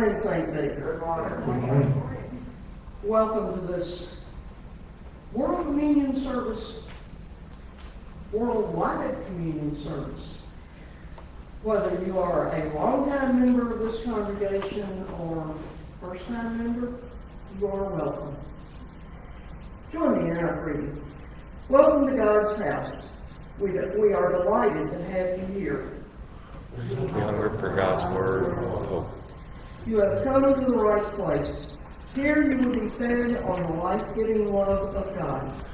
morning, St. Peter. Good morning. Welcome to this World Communion Service, worldwide communion service. Whether you are a longtime member of this congregation or first-time member, you are welcome. Join me in our greeting. Welcome to God's house. We, we are delighted to have you here. We hunger for God's word and hope. You have come to the right place. Here you will be fed on the life-giving love of God.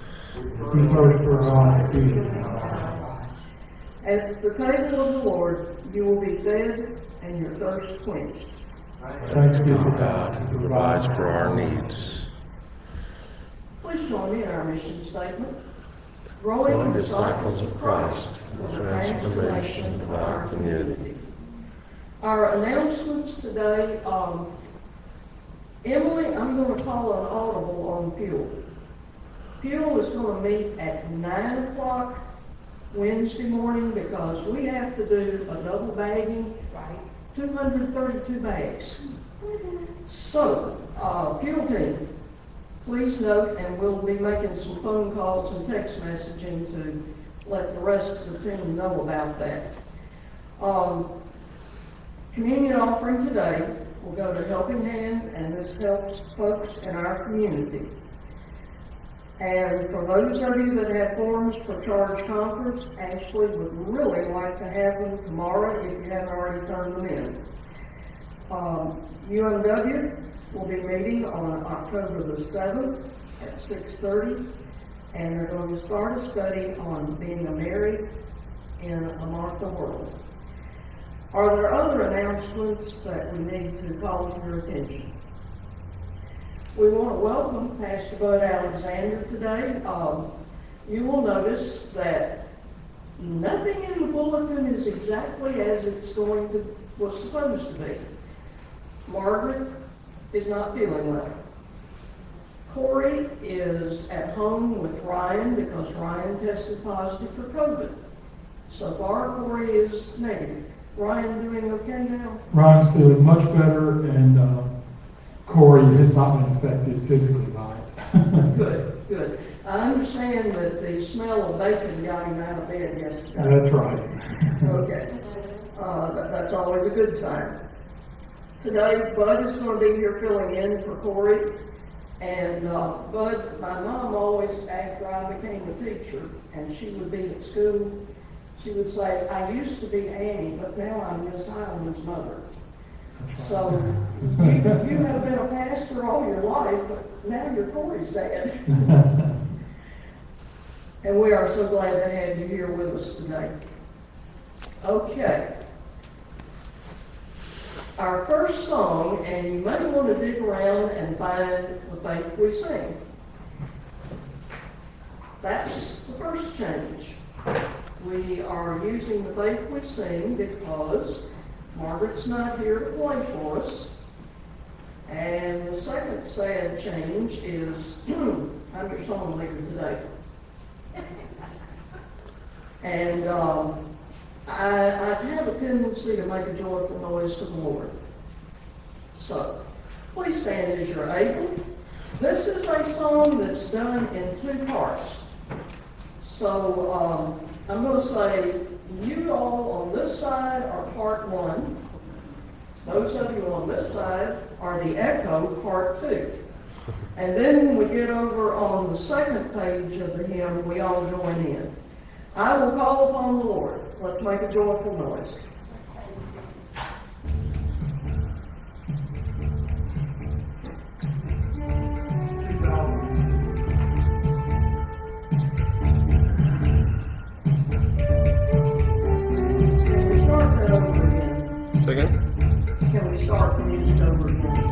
We thirst for God's. At the table of the Lord, you will be fed and your thirst quenched. Thanks be to God who provides for our needs. Please join me in our mission statement. Growing disciples of Christ the transformation of our community. Our announcements today, um, Emily, I'm gonna call an audible on fuel. Fuel is gonna meet at nine o'clock Wednesday morning because we have to do a double bagging, hundred thirty-two bags. So, uh, fuel team, please note, and we'll be making some phone calls and text messaging to let the rest of the team know about that. Um, communion offering today will go to Helping Hand, and this helps folks in our community. And for those of you that have forms for charge conference, Ashley would really like to have them tomorrow if you haven't already turned them in. Um, UMW will be meeting on October the seventh at six thirty, and they're going to start a study on being a Mary in a Martha world. Are there other announcements that we need to call to your attention? We want to welcome Pastor Bud Alexander today. Um, you will notice that nothing in the bulletin is exactly as it's going to, was supposed to be. Margaret is not feeling well. Corey is at home with Ryan because Ryan tested positive for COVID. So far, Corey is negative. Ryan doing okay now? Ryan's feeling much better and, uh, Corey has not been affected physically by it. Good, good. I understand that the smell of bacon got him out of bed yesterday. That's right. Okay, uh, that, that's always a good sign. Today, Bud is gonna be here filling in for Corey. And, uh, Bud, my mom always, after I became a teacher, and she would be at school, she would say, I used to be Annie, but now I'm Miss Highland's mother. So, you, you have been a pastor all your life, but now you're Corey's dad. And we are so glad to have you here with us today. Okay. Our first song, and you may want to dig around and find the faith we sing. That's the first change. We are using the faith we sing because Margaret's not here to play for us. And the second sad change is, I'm your song leader today. And um, I, have a tendency to make a joyful noise to the Lord. So, please stand as you're able. This is a song that's done in two parts. So um, I'm going to say, you all on this side are part one. Those of you on this side are the echo, part two. And then when we get over on the second page of the hymn, we all join in. I will call upon the Lord. Let's make a joyful noise. Second? Can we start the music over again?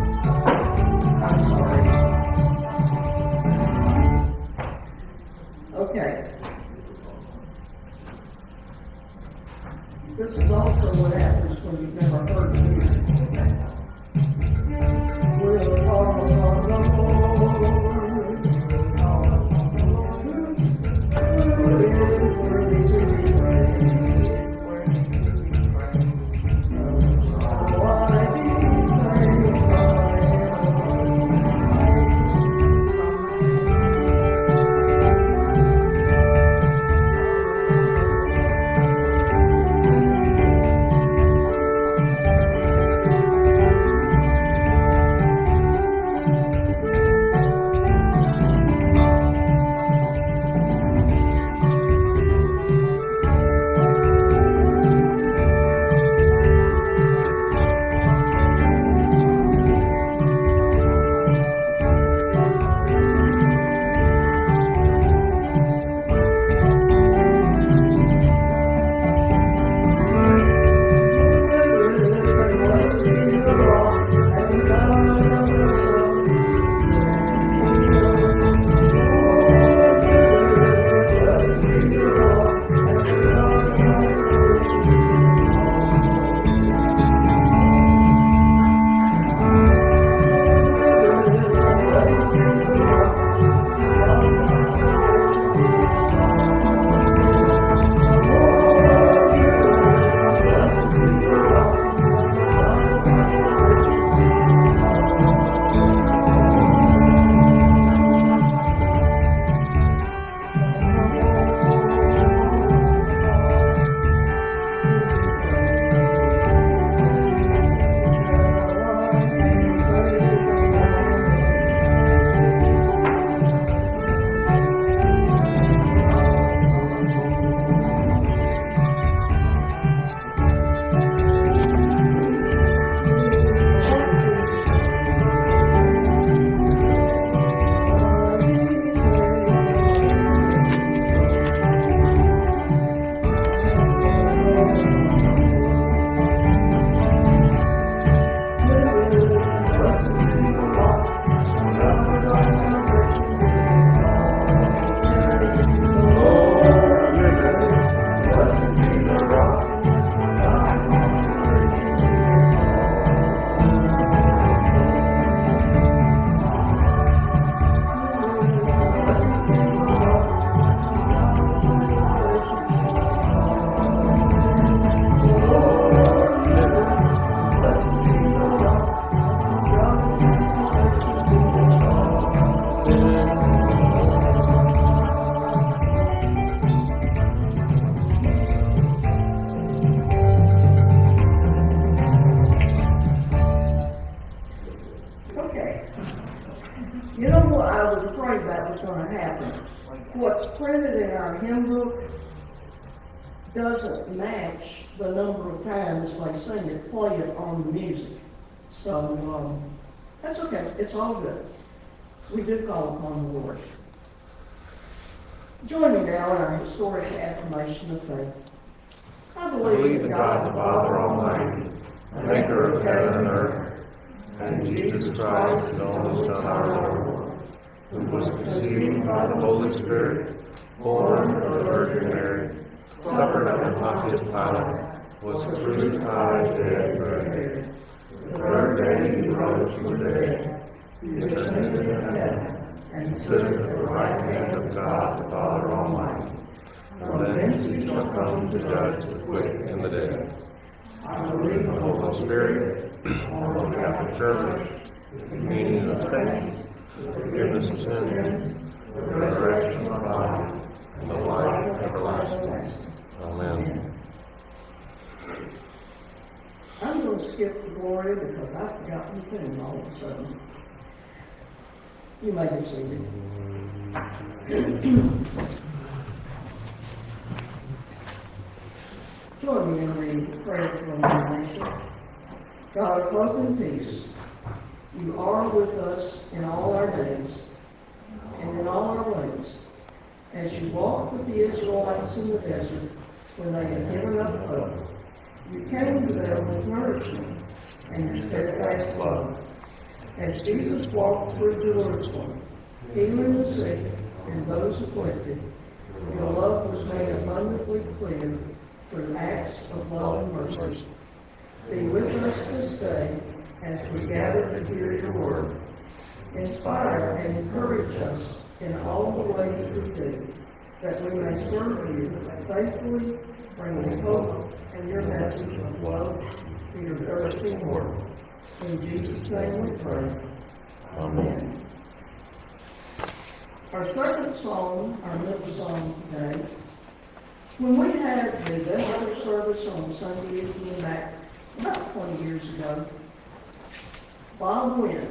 Sins, the resurrection of the body, and the life everlasting. Amen. I'm going to skip the Gloria because I've forgotten the tune all of a sudden. You may be seated. Join me in the prayer for our nation. God of hope and peace, you are with us in all our days and in all our ways. As you walked with the Israelites in the desert when they had given up hope, you came to them with nourishment and your steadfast love. As Jesus walked through Jerusalem, healing the sick and those afflicted, your love was made abundantly clear through acts of love and mercy. Be with us this day as we gather to hear your word. Inspire and encourage us in all the ways we do, that we may serve you faithfully, bringing hope and your message of love to your thirsting world. In Jesus' name we pray. Amen. Our second song, our middle song today, when we had the vesper service on Sunday evening back about 20 years ago, Bob went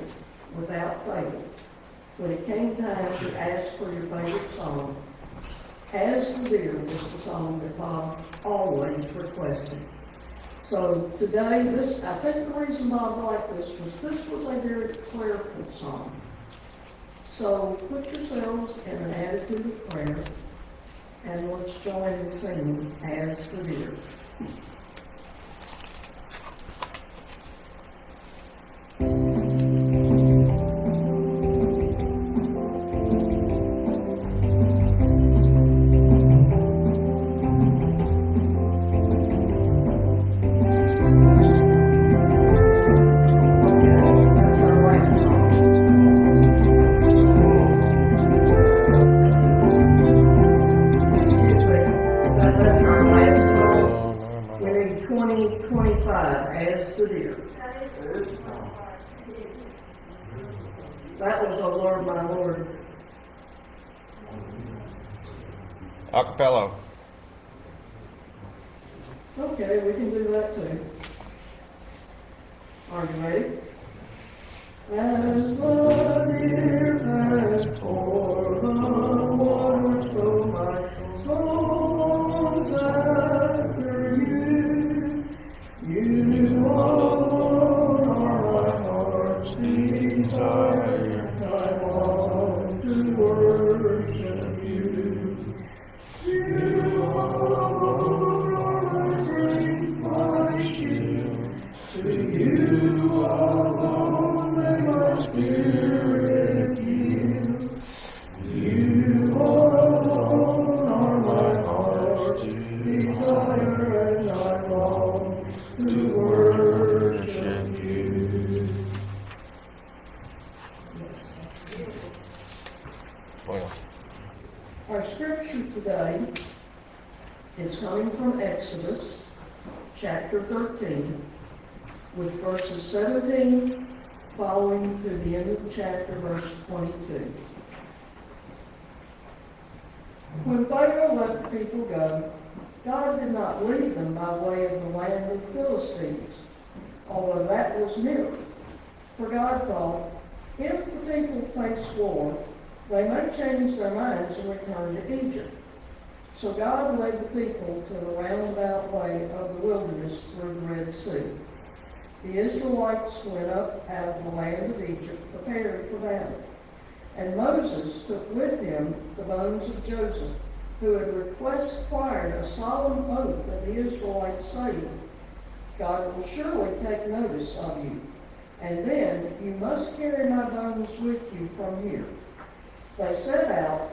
without fail when it came time to ask for your favorite song. As the Deer was the song that Bob always requested. So today, this, I think the reason Bob liked this was this was a very prayerful song. So put yourselves in an attitude of prayer and let's join in singing as the deer. Is coming from Exodus, chapter 13, with verses 17 following to the end of the chapter, verse 22. When Pharaoh let the people go, God did not lead them by way of the land of the Philistines, although that was near. For God thought, if the people face war, They may change their minds and return to Egypt. So God led the people to the roundabout way of the wilderness through the Red Sea. The Israelites went up out of the land of Egypt prepared for battle. And Moses took with him the bones of Joseph, who had required a solemn oath of the Israelites, saying, God will surely take notice of you, and then you must carry my bones with you from here. They set out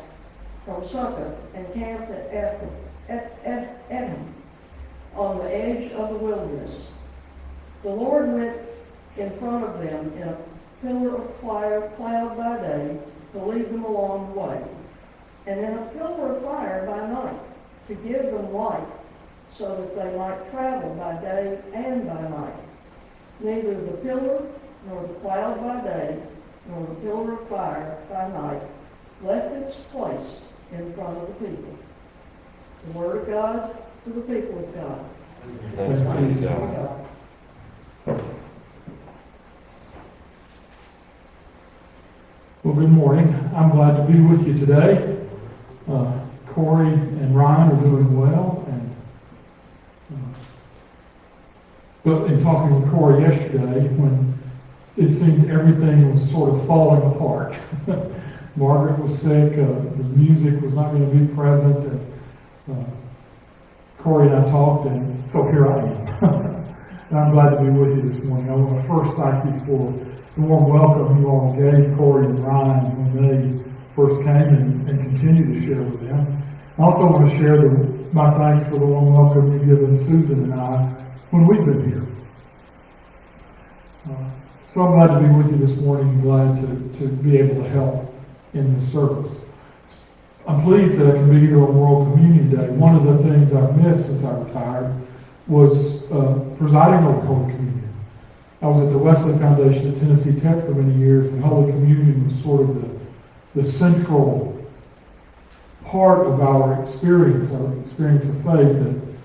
from Succoth and camped at Etham, on the edge of the wilderness. The Lord went in front of them in a pillar of fire, cloud by day to lead them along the way, and in a pillar of fire by night to give them light, so that they might travel by day and by night. Neither the pillar nor the cloud by day nor the pillar of fire by night left its place in front of the people. The word of God to the people of God. Thanks be to God. Well, good morning. I'm glad to be with you today. Uh, Corey and Ryan are doing well, and uh, but in talking with Corey yesterday, when it seemed everything was sort of falling apart. Margaret was sick, uh, the music was not going to be present, and uh, Corey and I talked, and so here I am. and I'm glad to be with you this morning. I want to first thank you for the warm welcome you all gave Corey and Ryan when they first came and, and continue to share with them. I also want to share the, my thanks for the warm welcome you've given Susan and I when we've been here. Uh, so I'm glad to be with you this morning, glad to, to be able to help in this service. I'm pleased that I can be here on World Communion Day. One of the things I've missed since I retired was uh, presiding over Holy Communion. I was at the Wesley Foundation at Tennessee Tech for many years, and Holy Communion was sort of the, the central part of our experience, our experience of faith. And,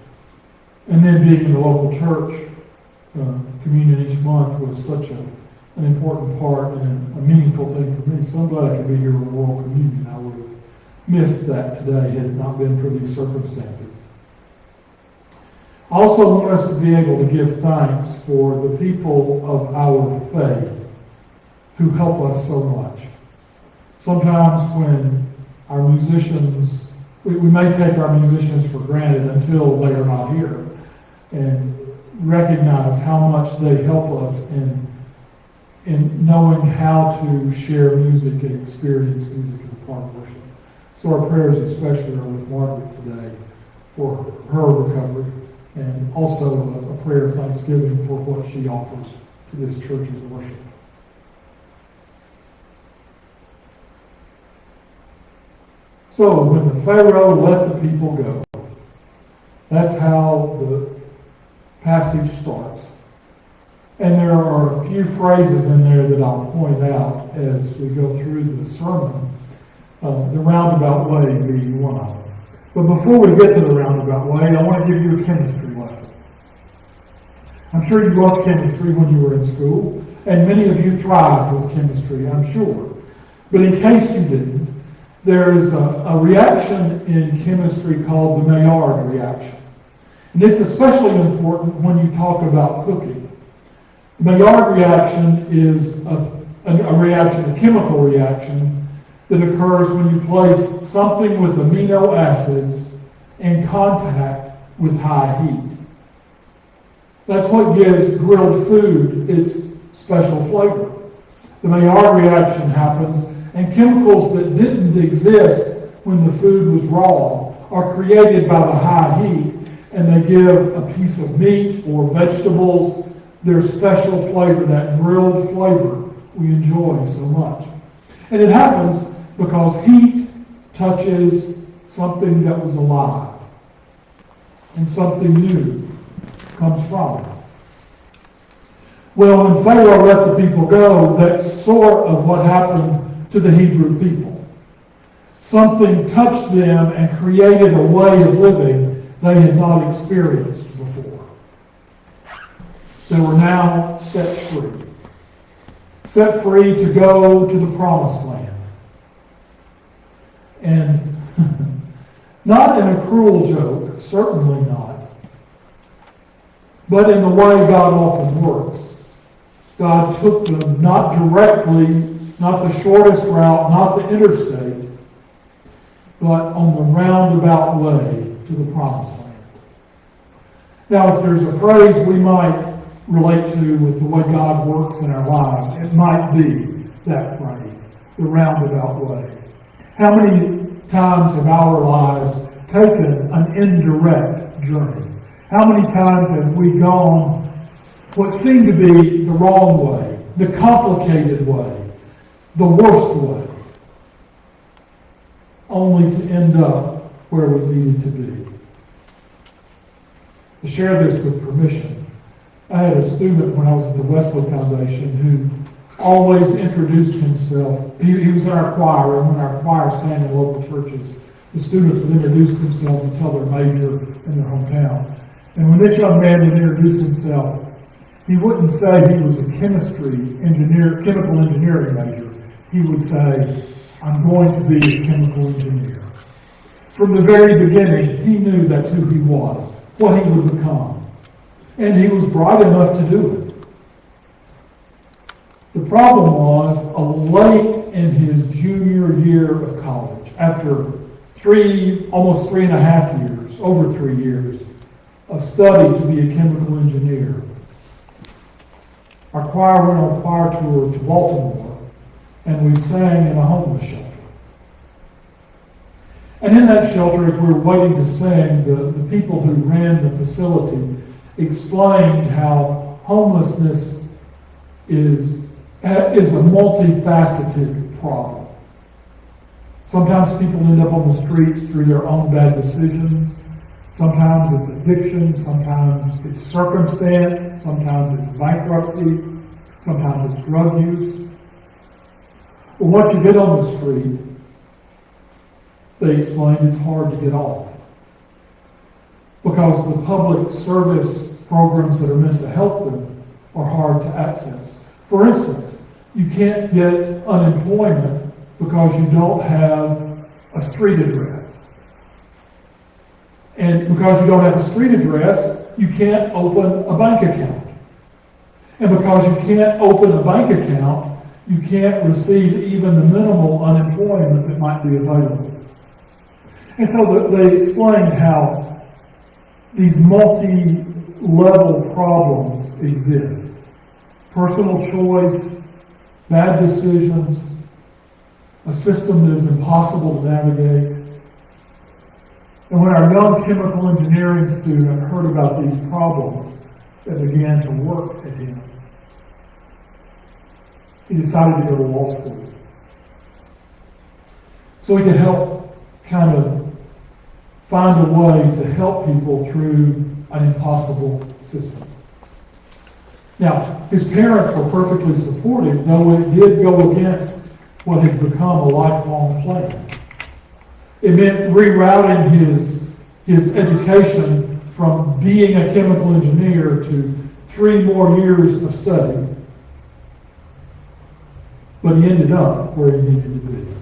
and then being in the local church, uh, communion each month was such a, an important part and a, a meaningful thing for me. So I'm glad I could be here on World Communion. I would have missed that today had it not been for these circumstances. I also want us to be able to give thanks for the people of our faith who help us so much. Sometimes when our musicians, we, we may take our musicians for granted until they are not here and recognize how much they help us in, in knowing how to share music and experience music as a part of worship. So our prayers especially are with Margaret today for her recovery and also a, a prayer of thanksgiving for what she offers to this church's worship. So when the Pharaoh let the people go, that's how the passage starts. And there are a few phrases in there that I'll point out as we go through the sermon, uh, the roundabout way being one of them. But before we get to the roundabout way, I want to give you a chemistry lesson. I'm sure you loved chemistry when you were in school, and many of you thrived with chemistry, I'm sure. But in case you didn't, there is a, a reaction in chemistry called the Maillard reaction. And it's especially important when you talk about cooking. Maillard reaction is a, a reaction, a chemical reaction, that occurs when you place something with amino acids in contact with high heat. That's what gives grilled food its special flavor. The Maillard reaction happens, and chemicals that didn't exist when the food was raw are created by the high heat, and they give a piece of meat or vegetables their special flavor, that grilled flavor we enjoy so much. And it happens because heat touches something that was alive, and something new comes from it. Well, when Pharaoh let the people go, that's sort of what happened to the Hebrew people. Something touched them and created a way of living they had not experienced. They were now set free. Set free to go to the promised land. And not in a cruel joke, certainly not, but in the way God often works. God took them not directly, not the shortest route, not the interstate, but on the roundabout way to the promised land. Now, if there's a phrase we might relate to with the way God works in our lives, it might be that phrase, the roundabout way. How many times have our lives taken an indirect journey? How many times have we gone what seemed to be the wrong way, the complicated way, the worst way, only to end up where we needed to be? To share this with permission, I had a student when I was at the Wesley Foundation who always introduced himself. He, he was in our choir, and when our choir sang in local churches, the students would introduce themselves and tell their major in their hometown. And when this young man would introduce himself, he wouldn't say he was a chemistry engineer, chemical engineering major. He would say, I'm going to be a chemical engineer. From the very beginning, he knew that's who he was, what he would become. And he was bright enough to do it. The problem was, late in his junior year of college, after three, almost three and a half years, over three years of study to be a chemical engineer, our choir went on a choir tour to Baltimore, and we sang in a homeless shelter. And in that shelter, as we were waiting to sing, the, the people who ran the facility explained how homelessness is, uh, is a multifaceted problem. Sometimes people end up on the streets through their own bad decisions. Sometimes it's addiction, sometimes it's circumstance, sometimes it's bankruptcy, sometimes it's drug use. But once you get on the street, they explain it's hard to get off. Because the public service programs that are meant to help them are hard to access. For instance, you can't get unemployment because you don't have a street address. And because you don't have a street address, you can't open a bank account. And because you can't open a bank account, you can't receive even the minimal unemployment that might be available. And so they explained how these multi-level problems exist. Personal choice, bad decisions, a system that is impossible to navigate, and when our young chemical engineering student heard about these problems that began to work at him, he decided to go to law school. So he could help kind of find a way to help people through an impossible system. Now, his parents were perfectly supportive, though it did go against what had become a lifelong plan. It meant rerouting his, his education from being a chemical engineer to three more years of study. But he ended up where he needed to be.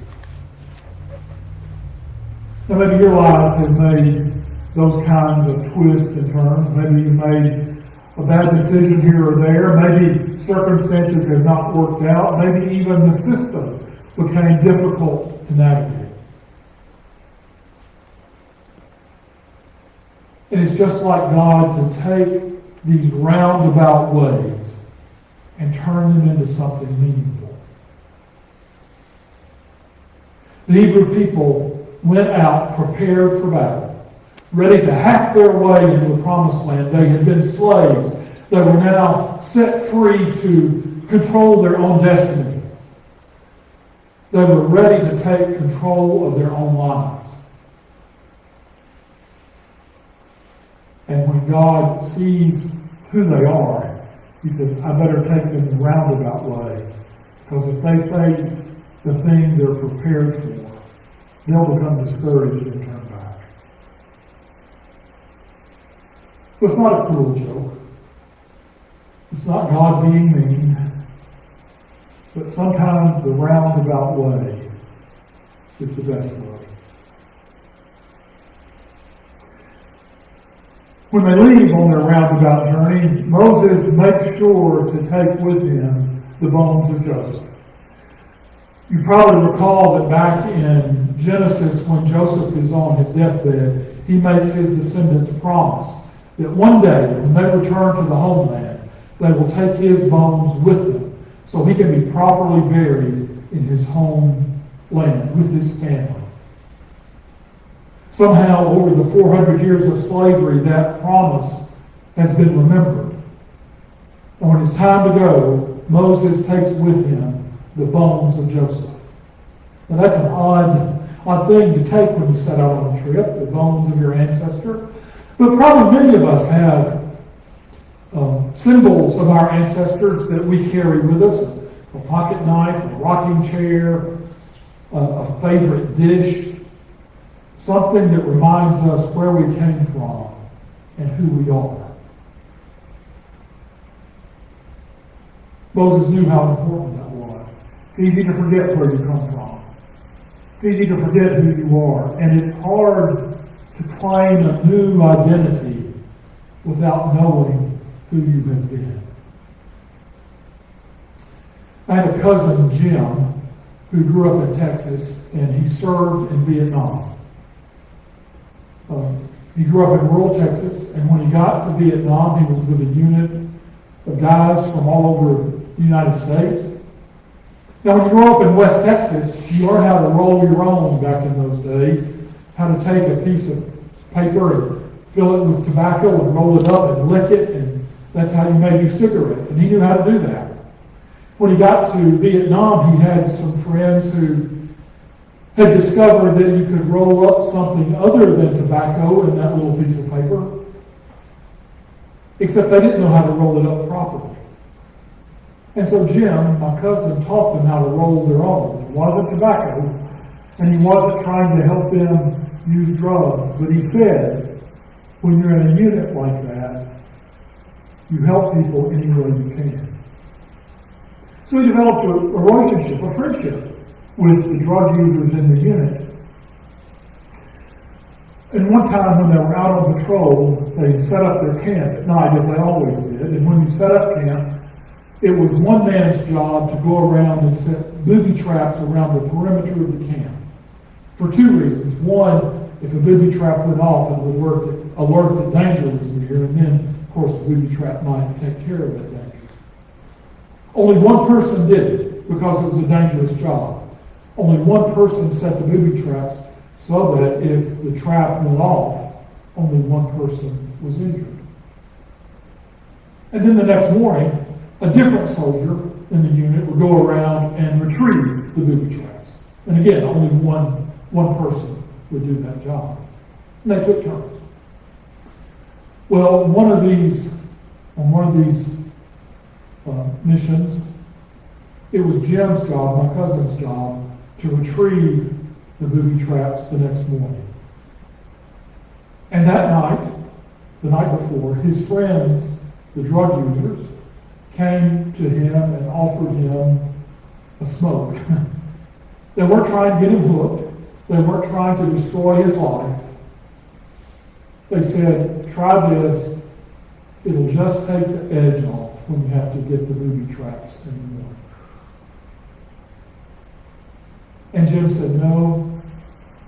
Now, maybe your lives have made those kinds of twists and turns. Maybe you made a bad decision here or there. Maybe circumstances have not worked out. Maybe even the system became difficult to navigate. And it's just like God to take these roundabout ways and turn them into something meaningful. The Hebrew people went out prepared for battle, ready to hack their way into the promised land. They had been slaves. They were now set free to control their own destiny. They were ready to take control of their own lives. And when God sees who they are, He says, I better take them the roundabout way. Because if they face the thing they're prepared for, They'll become discouraged and come back. So it's not a cruel joke. It's not God being mean. But sometimes the roundabout way is the best way. When they leave on their roundabout journey, Moses makes sure to take with him the bones of Joseph. You probably recall that back in Genesis, when Joseph is on his deathbed, he makes his descendants promise that one day, when they return to the homeland, they will take his bones with them so he can be properly buried in his homeland with his family. Somehow, over the 400 years of slavery, that promise has been remembered. And when it's time to go, Moses takes with him the bones of Joseph. Now, that's an odd, odd thing to take when you set out on a trip, the bones of your ancestor. But probably many of us have um, symbols of our ancestors that we carry with us a pocket knife, a rocking chair, a, a favorite dish, something that reminds us where we came from and who we are. Moses knew how important. It's easy to forget where you come from. It's easy to forget who you are. And it's hard to claim a new identity without knowing who you have been. I had a cousin, Jim, who grew up in Texas, and he served in Vietnam. Um, he grew up in rural Texas, and when he got to Vietnam, he was with a unit of guys from all over the United States. Now, when you grow up in West Texas, you learn how to roll your own back in those days, how to take a piece of paper and fill it with tobacco and roll it up and lick it, and that's how you made your cigarettes. And he knew how to do that. When he got to Vietnam, he had some friends who had discovered that you could roll up something other than tobacco in that little piece of paper, except they didn't know how to roll it up properly. And so Jim, my cousin, taught them how to roll their own. It wasn't tobacco, and he wasn't trying to help them use drugs, but he said, when you're in a unit like that, you help people any way you can. So he developed a, a relationship, a friendship with the drug users in the unit. And one time when they were out on patrol, they set up their camp at night, as they always did. And when you set up camp, it was one man's job to go around and set booby traps around the perimeter of the camp. For two reasons. One, if a booby trap went off, it would alert that, alert that danger was near, and then, of course, the booby trap might take care of that danger. Only one person did it because it was a dangerous job. Only one person set the booby traps so that if the trap went off, only one person was injured. And then the next morning, a different soldier in the unit would go around and retrieve the booby traps. And again, only one, one person would do that job. And they took turns. Well, one of these, on one of these uh, missions, it was Jim's job, my cousin's job, to retrieve the booby traps the next morning. And that night, the night before, his friends, the drug users, came to him and offered him a smoke. they weren't trying to get him hooked. They weren't trying to destroy his life. They said, try this. It'll just take the edge off when you have to get the booby traps morning. And Jim said, no.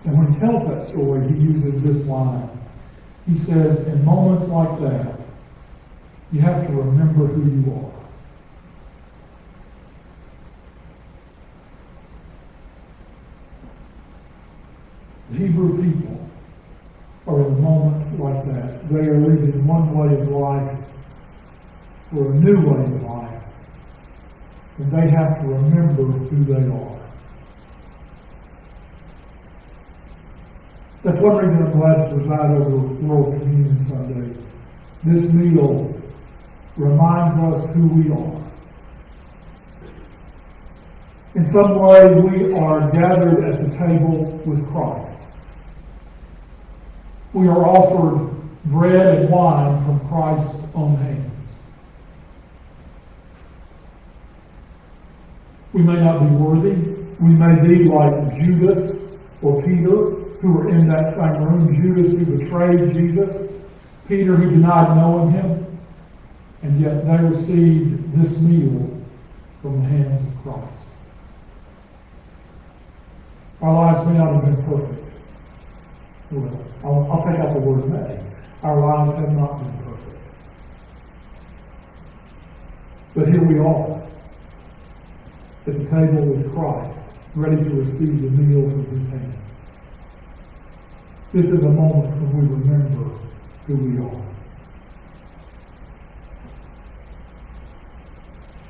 And when he tells that story, he uses this line. He says, in moments like that, you have to remember who you are. The Hebrew people are in a moment like that. They are leaving one way of life for a new way of life. And they have to remember who they are. That's one reason I'm glad to preside over World Communion Sunday. This meal reminds us who we are. In some way, we are gathered at the table with Christ. We are offered bread and wine from Christ's own hands. We may not be worthy. We may be like Judas or Peter, who were in that same room. Judas, who betrayed Jesus, Peter who denied knowing him, and yet they received this meal from the hands of Christ. Our lives may not have been perfect. I'll, I'll take out the word may. Our lives have not been perfect. But here we are, at the table with Christ, ready to receive the meal from his hands. This is a moment when we remember who we are.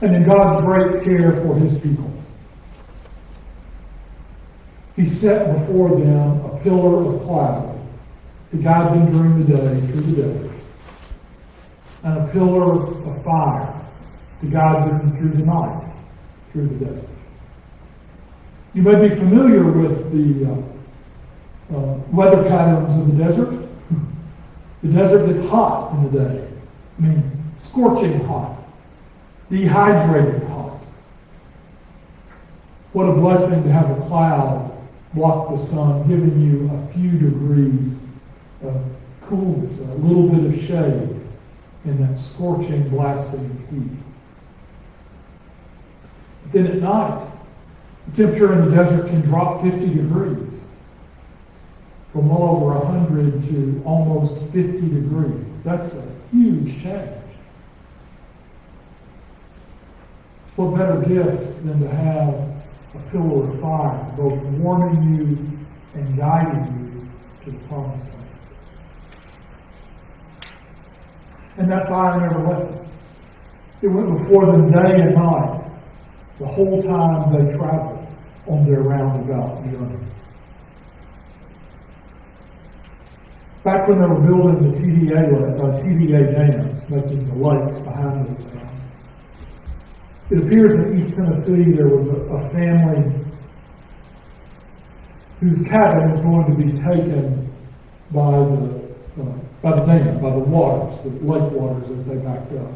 And in God's great care for his people, he set before them a pillar of cloud to guide them during the day through the desert, and a pillar of fire to guide them through the night through the desert. You may be familiar with the uh, uh, weather patterns of the desert. The desert gets hot in the day. I mean, scorching hot, dehydrated hot. What a blessing to have a cloud block the sun, giving you a few degrees of coolness, a little bit of shade in that scorching, blasting heat. But then at night, the temperature in the desert can drop 50 degrees from well over 100 to almost 50 degrees. That's a huge change. What better gift than to have a pillar of fire, both warming you and guiding you to the promised land? And that fire never left them. It went before them day and night, the whole time they traveled on their roundabout journey. Back when they were building the TVA, uh, TVA dams, making the lakes behind those dams, it appears in East Tennessee there was a, a family whose cabin was going to be taken by the, uh, by the dam, by the waters, the lake waters as they backed up.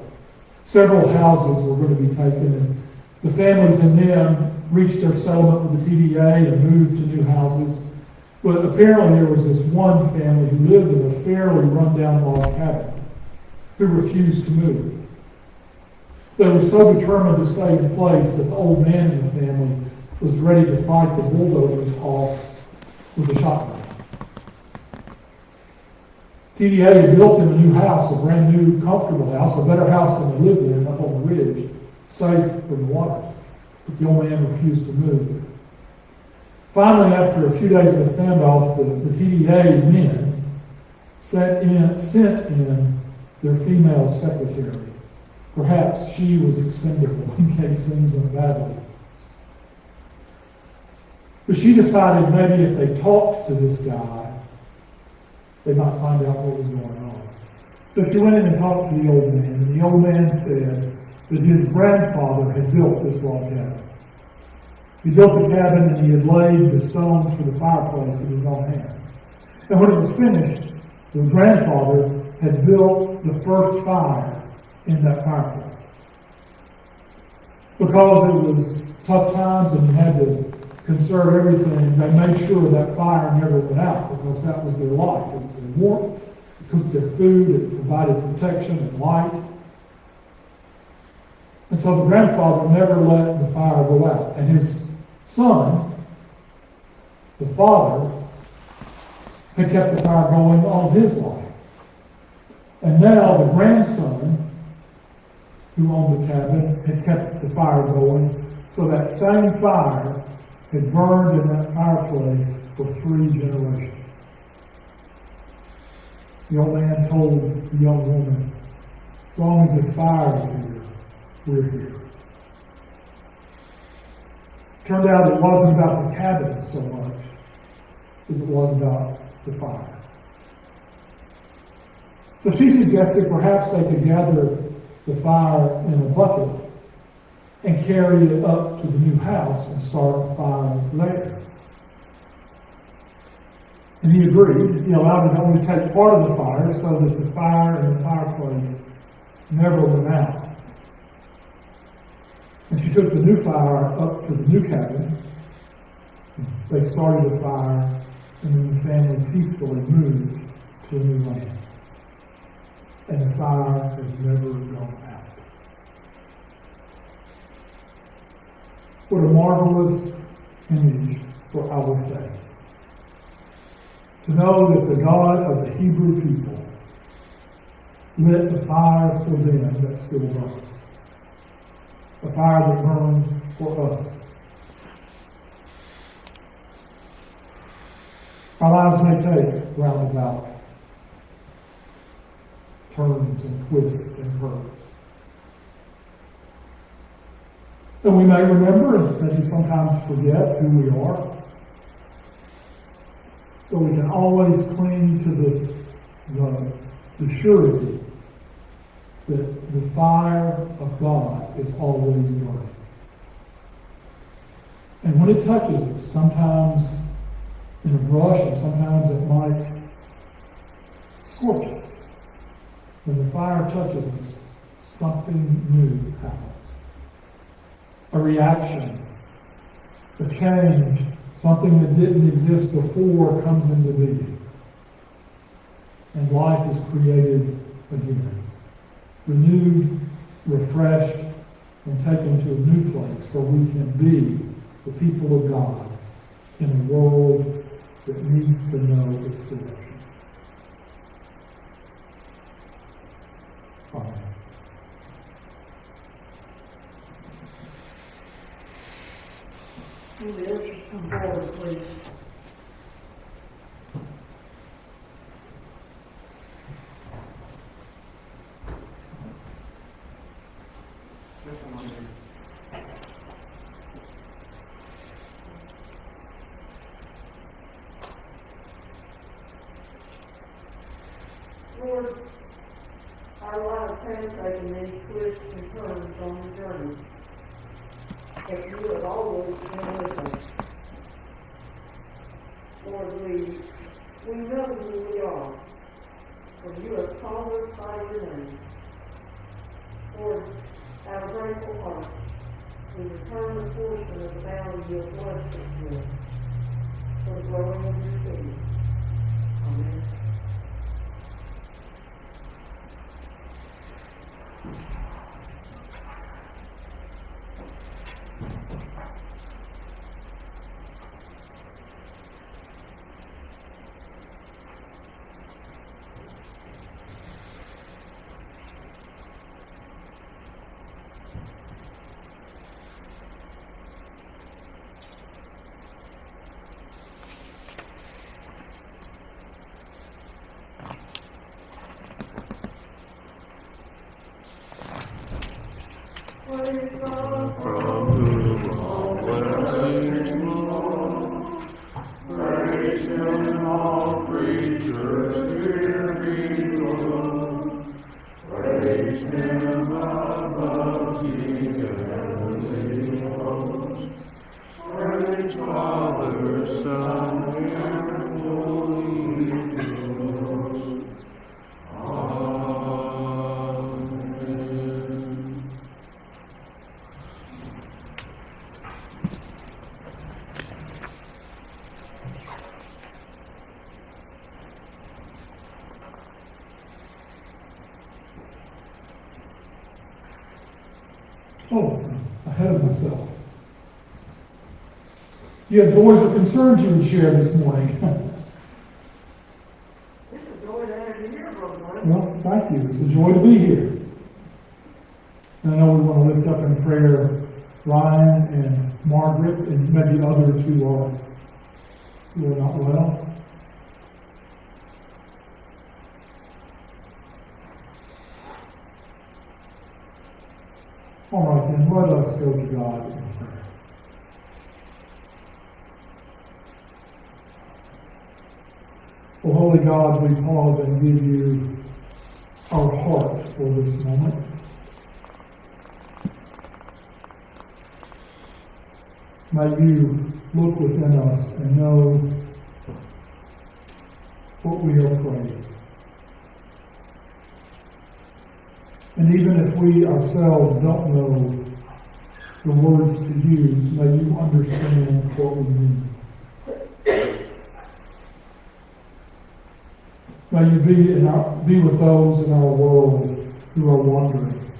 Several houses were going to be taken, and the families in them reached their settlement with the TVA and moved to new houses. But apparently there was this one family who lived in a fairly rundown log cabin who refused to move. They were so determined to stay in place that the old man in the family was ready to fight the bulldozers off with a shotgun. TVA had built him a new house, a brand new, comfortable house, a better house than they lived in up on the ridge, safe from the waters. But the old man refused to move. Finally, after a few days of a standoff, the, the TVA men sent in, sent in their female secretary. Perhaps she was expendable in case things went badly. But she decided maybe if they talked to this guy, they might find out what was going on. So she went in and talked to the old man, and the old man said that his grandfather had built this log cabin. He built the cabin and he had laid the stones for the fireplace with his own hands. And when it was finished, the grandfather had built the first fire in that fireplace. Because it was tough times and had to conserve everything, they made sure that fire never went out because that was their life. It was warmth, it cooked their food, it provided protection and light. And so the grandfather never let the fire go out. And his son, the father, had kept the fire going all his life. And now the grandson, who owned the cabin, had kept the fire going. So that same fire had burned in that fireplace for three generations. The old man told the young woman, as long as this fire is here, we're here. Turned out it wasn't about the cabin so much as it was about the fire. So she suggested perhaps they could gather the fire in a bucket and carry it up to the new house and start a fire there. And he agreed. He allowed her to only take part of the fire so that the fire in the fireplace never went out. And she took the new fire up to the new cabin. They started the fire, and then the family peacefully moved to a new land. And the fire has never gone out. What a marvelous image for our faith. To know that the God of the Hebrew people lit the fire for them that still burns. The fire that burns for us. Our lives may take roundabout turns and twists and curves. And we may remember, that we sometimes forget who we are. But we can always cling to the, the, the surety that the fire of God is always burning. And when it touches us, sometimes in a brush, and sometimes it might scorch us. When the fire touches us, something new happens. A reaction, a change, something that didn't exist before comes into being. And life is created again. Renewed, refreshed, and taken to a new place where we can be the people of God in a world that needs to know its Come forward, please. You have joys or concerns you would share this morning? It's a joy to have you here, well, thank you. It's a joy to be here. And I know we want to lift up in prayer Ryan and Margaret and maybe others who are who are not well. All right, then let us go to God in prayer. Oh, Holy God, we pause and give you our hearts for this moment. May you look within us and know what we are praying. And even if we ourselves don't know the words to use, may you understand what we mean. May you be in our, be with those in our world who are wandering,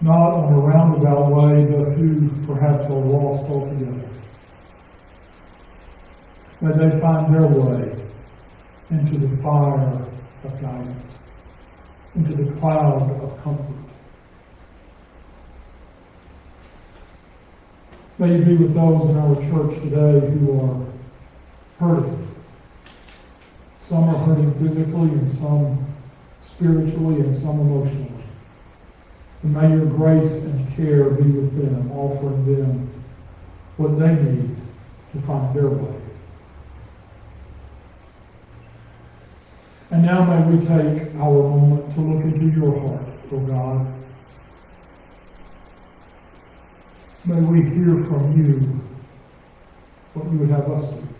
not on a roundabout way, but who perhaps are lost altogether. May they find their way into the fire of guidance, into the cloud of comfort. May you be with those in our church today who are hurting. Some are hurting physically and some spiritually and some emotionally. And may your grace and care be with them, offering them what they need to find their way. And now may we take our moment to look into your heart, O God. May we hear from you what you would have us do.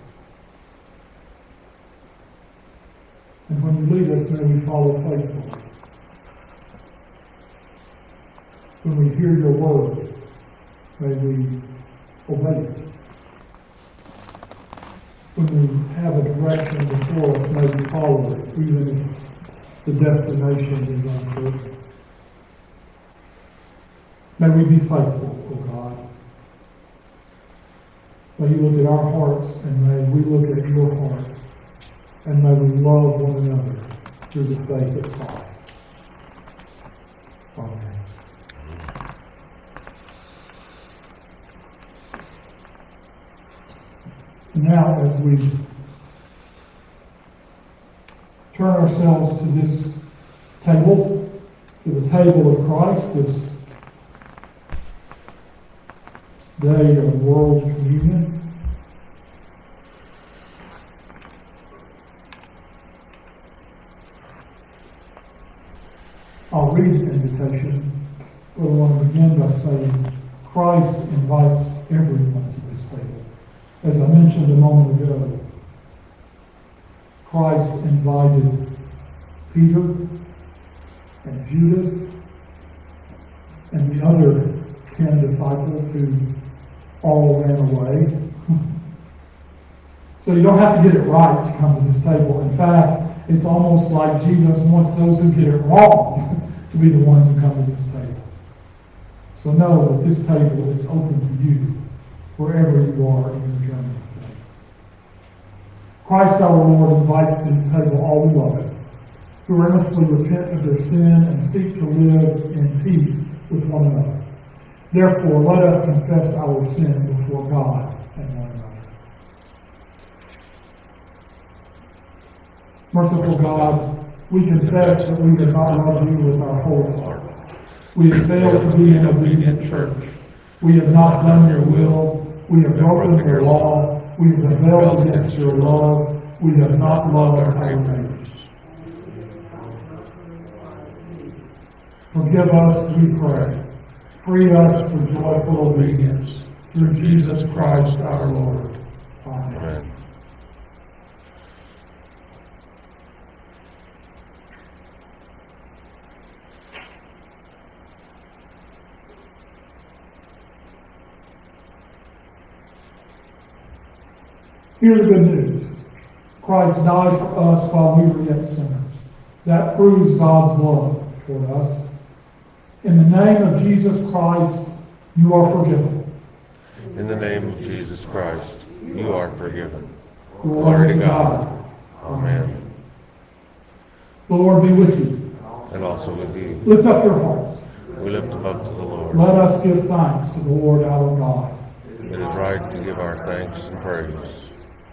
And when you lead us, may we follow faithfully. When we hear your word, may we obey it. When we have a direction before us, may we follow it, even if the destination is uncertain. May we be faithful, O God. May you look at our hearts and may we look at your heart. And may we love one another through the faith of Christ. Amen. Now, as we turn ourselves to this table, to the table of Christ, this day of world communion. I'll read the invitation, but I want to begin by saying Christ invites table. As I mentioned a moment ago, Christ invited Peter and Judas and the other ten disciples who all ran away. So you don't have to get it right to come to this table. In fact, it's almost like Jesus wants those who get it wrong to be the ones who come to this table. So know that this table is open to you wherever you are in your journey. Christ our Lord invites to this table all beloved who earnestly repent of their sin and seek to live in peace with one another. Therefore, let us confess our sin before God and one another. Merciful God, we confess that we did not love you with our whole heart. We have failed to be an obedient church. We have not done your will. We have broken your law. We have rebelled against your love. We have not loved our neighbors. Forgive us, we pray. Free us for joyful obedience. Through Jesus Christ our Lord. Amen. Amen. Hear the good news. Christ died for us while we were yet sinners. That proves God's love toward us. In the name of Jesus Christ, you are forgiven. In the name of Jesus Christ, you are forgiven. Glory to God. Amen. The Lord be with you. And also with you. Lift up your hearts. We lift them up to the Lord. Let us give thanks to the Lord our God. It is right to give our thanks and praise.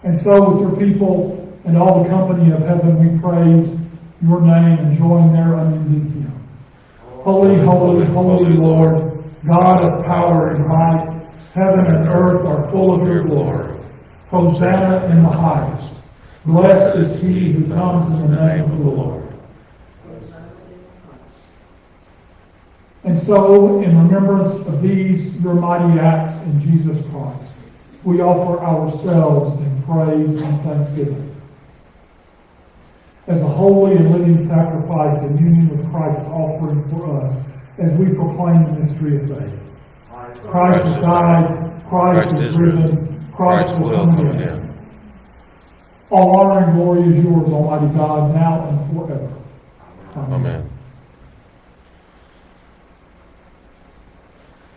And so, with your people and all the company of heaven, we praise your name and join their unending hymn. Holy, holy, holy Lord, God of power and might, heaven and earth are full of your glory. Hosanna in the highest. Blessed is he who comes in the name of the Lord. And so, in remembrance of these, your mighty acts in Jesus Christ, we offer ourselves in praise and thanksgiving. As a holy and living sacrifice in union with Christ's offering for us, as we proclaim the mystery of faith. Christ has died, Christ is risen, Christ will come again. All honor and glory is yours, Almighty God, now and forever. Amen.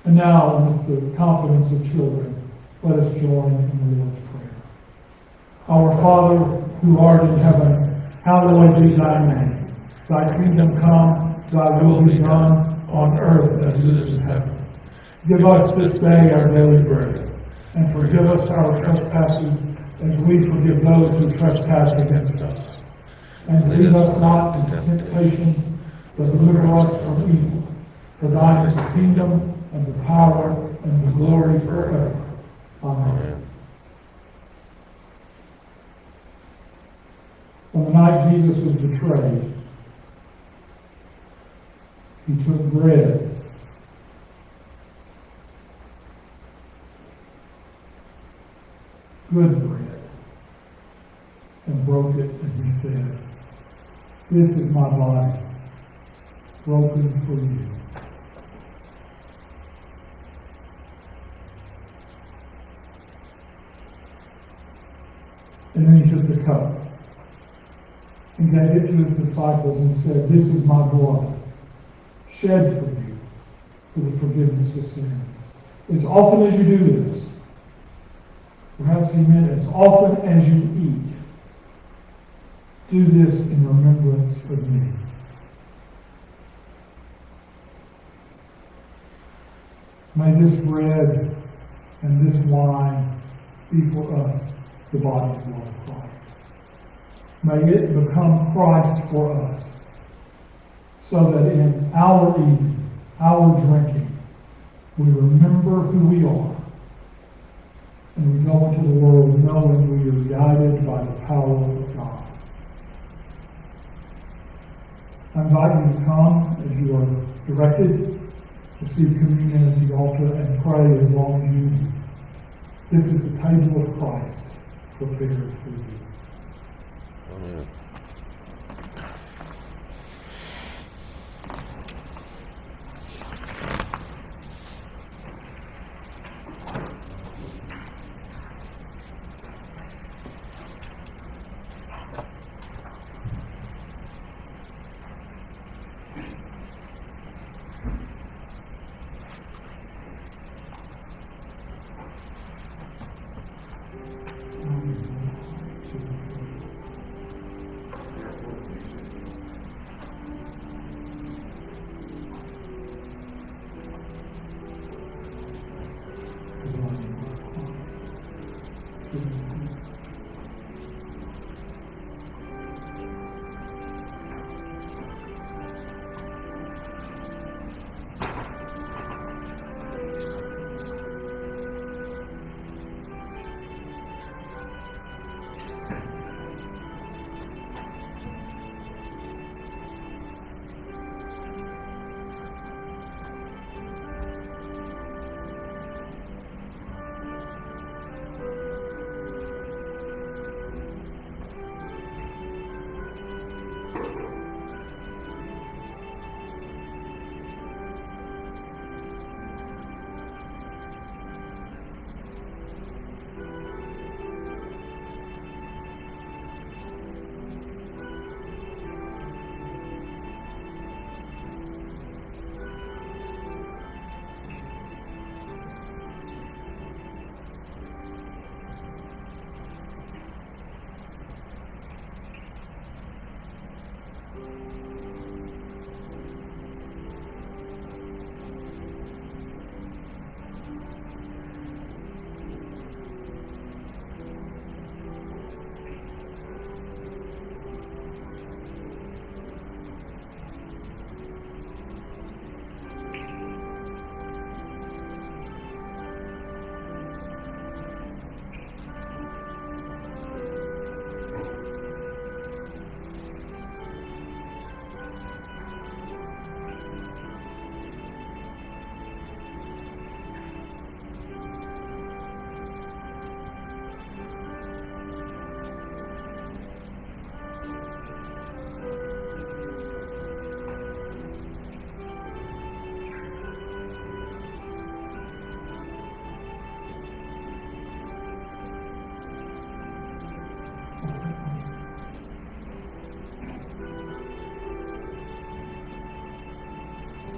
And now, with the confidence of children, let us join in the Lord's Prayer. Our Father, who art in heaven, hallowed be thy name. Thy kingdom come, thy will be done, on earth as it is in heaven. Give us this day our daily bread, and forgive us our trespasses as we forgive those who trespass against us. And lead us not into temptation, but deliver us from evil. For thine is the kingdom, and the power, and the glory forever. Amen. On the night Jesus was betrayed, he took bread. Good bread. And broke it, and he said, This is my body, broken for you. And then he took the cup and gave it to his disciples and said, This is my blood, shed for you for the forgiveness of sins. As often as you do this, perhaps he meant as often as you eat, do this in remembrance of me. May this bread and this wine be for us the body and blood of Christ. May it become Christ for us, so that in our eating, our drinking, we remember who we are, and we go into the world knowing we are guided by the power of God. I invite you to come as you are directed, receive communion at the altar, and pray as long as you. This is the table of Christ prepared for you. Amen.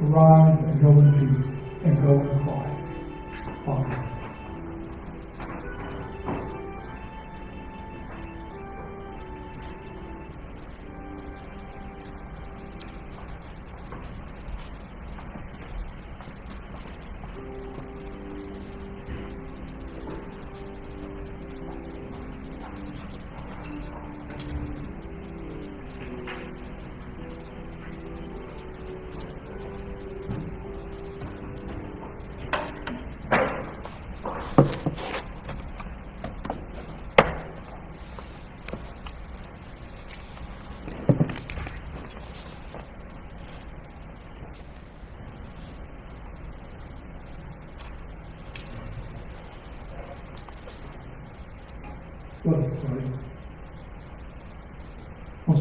Arise and go in peace and go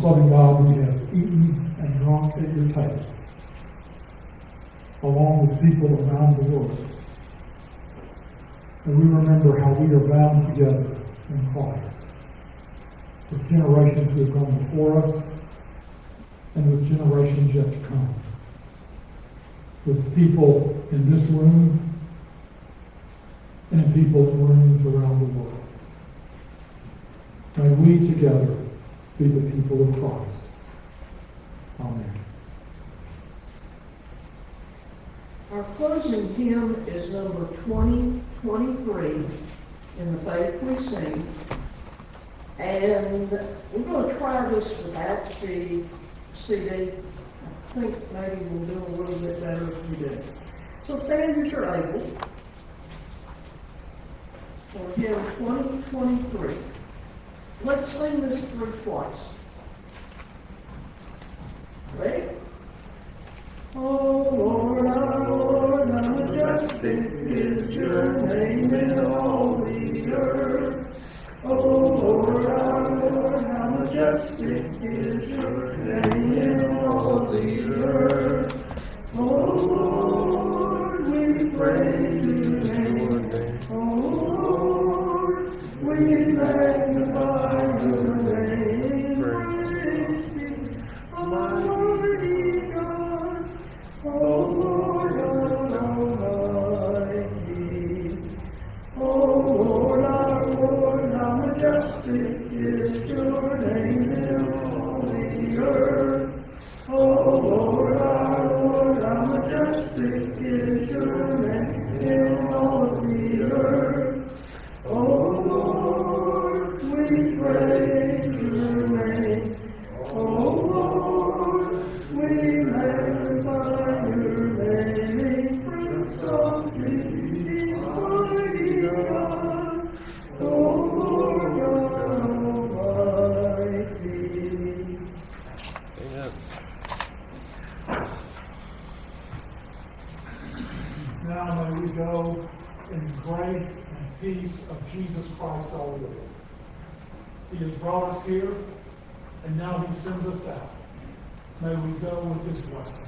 Loving God, we have eaten and drunk at your table, along with people around the world. And we remember how we are bound together in Christ, with generations who have gone before us, and with generations yet to come. With people in this room, and people in rooms around the world. May we together be the people of Christ. Amen. Our closing hymn is number twenty twenty-three in the faith we sing. And we're gonna try this without the CD. I think maybe we'll do a little bit better if we do. So stand as you're able. For hymn twenty twenty-three. Let's sing this through twice. Ready? Oh Lord, our Lord, how majestic is your name in all the earth. Oh Lord, our Lord, how majestic is your name brought us here, and now he sends us out. May we go with his blessing.